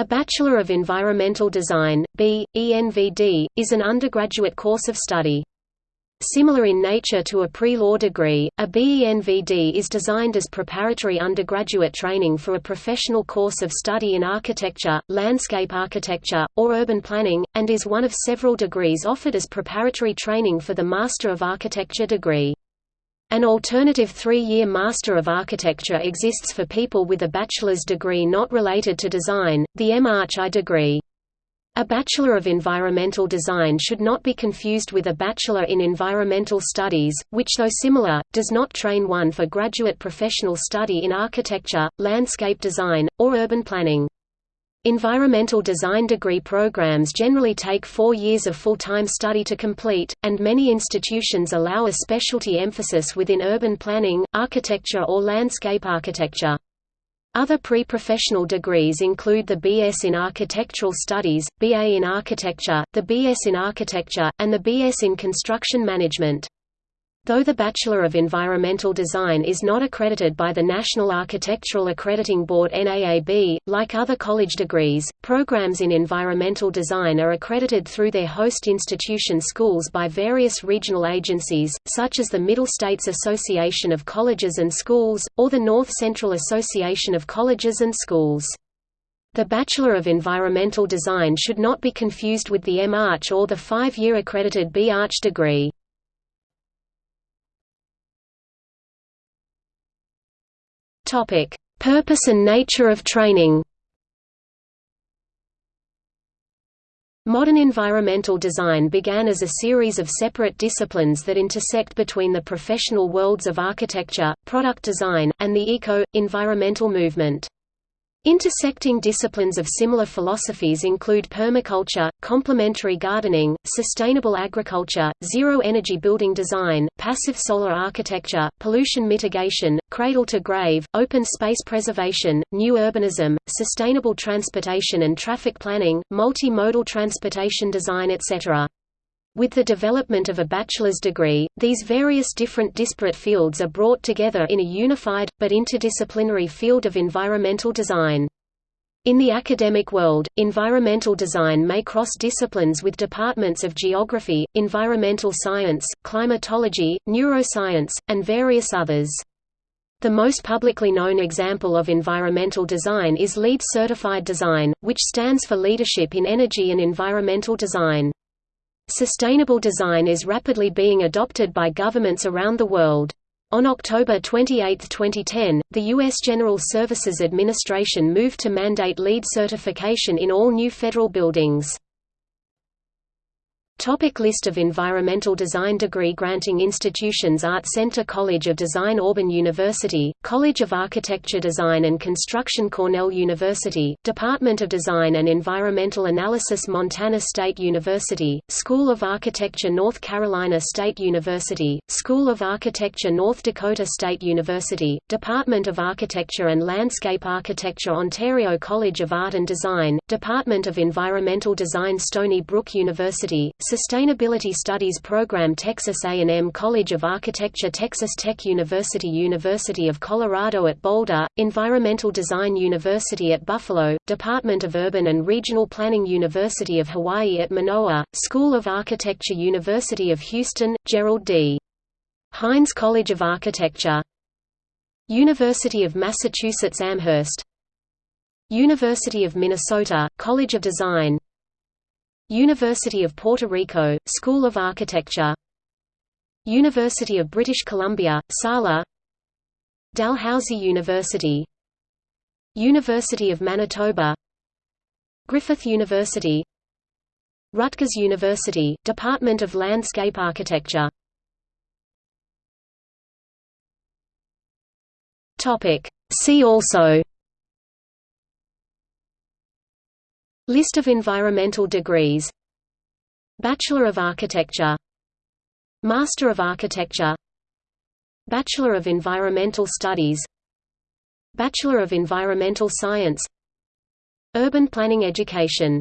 A Bachelor of Environmental Design, B. ENVD, is an undergraduate course of study. Similar in nature to a pre-law degree, a BENVD is designed as preparatory undergraduate training for a professional course of study in architecture, landscape architecture, or urban planning, and is one of several degrees offered as preparatory training for the Master of Architecture degree. An alternative three-year Master of Architecture exists for people with a bachelor's degree not related to design, the M.Arch.I degree. A Bachelor of Environmental Design should not be confused with a Bachelor in Environmental Studies, which though similar, does not train one for graduate professional study in architecture, landscape design, or urban planning. Environmental design degree programs generally take four years of full-time study to complete, and many institutions allow a specialty emphasis within urban planning, architecture or landscape architecture. Other pre-professional degrees include the BS in Architectural Studies, BA in Architecture, the BS in Architecture, and the BS in Construction Management. Though the Bachelor of Environmental Design is not accredited by the National Architectural Accrediting Board NAAB, like other college degrees, programs in environmental design are accredited through their host institution schools by various regional agencies, such as the Middle States Association of Colleges and Schools, or the North Central Association of Colleges and Schools. The Bachelor of Environmental Design should not be confused with the M.Arch or the five-year accredited B.Arch degree. Topic: Purpose and nature of training. Modern environmental design began as a series of separate disciplines that intersect between the professional worlds of architecture, product design, and the eco-environmental movement. Intersecting disciplines of similar philosophies include permaculture, complementary gardening, sustainable agriculture, zero-energy building design, passive solar architecture, pollution mitigation, cradle-to-grave, open space preservation, new urbanism, sustainable transportation and traffic planning, multimodal transportation design etc. With the development of a bachelor's degree, these various different disparate fields are brought together in a unified, but interdisciplinary field of environmental design. In the academic world, environmental design may cross disciplines with departments of geography, environmental science, climatology, neuroscience, and various others. The most publicly known example of environmental design is LEED Certified Design, which stands for Leadership in Energy and Environmental Design. Sustainable design is rapidly being adopted by governments around the world. On October 28, 2010, the U.S. General Services Administration moved to mandate LEED certification in all new federal buildings. Topic list of environmental design degree granting institutions Art Center College of Design Auburn University, College of Architecture Design and Construction Cornell University, Department of Design and Environmental Analysis Montana State University, School of Architecture North Carolina State University, School of Architecture North Dakota State University, Department of Architecture and Landscape Architecture Ontario College of Art and Design, Department of Environmental Design Stony Brook University, Sustainability Studies Program Texas A&M College of Architecture Texas Tech University University of Colorado at Boulder, Environmental Design University at Buffalo, Department of Urban and Regional Planning University of Hawaii at Manoa, School of Architecture University of Houston, Gerald D. Hines College of Architecture University of Massachusetts Amherst University of Minnesota, College of Design University of Puerto Rico, School of Architecture. University of British Columbia, Sala. Dalhousie University. University of Manitoba. Griffith University. Rutgers University, Department of Landscape Architecture. See also List of environmental degrees. Bachelor of Architecture. Master of Architecture. Bachelor of Environmental Studies. Bachelor of Environmental Science. Urban Planning Education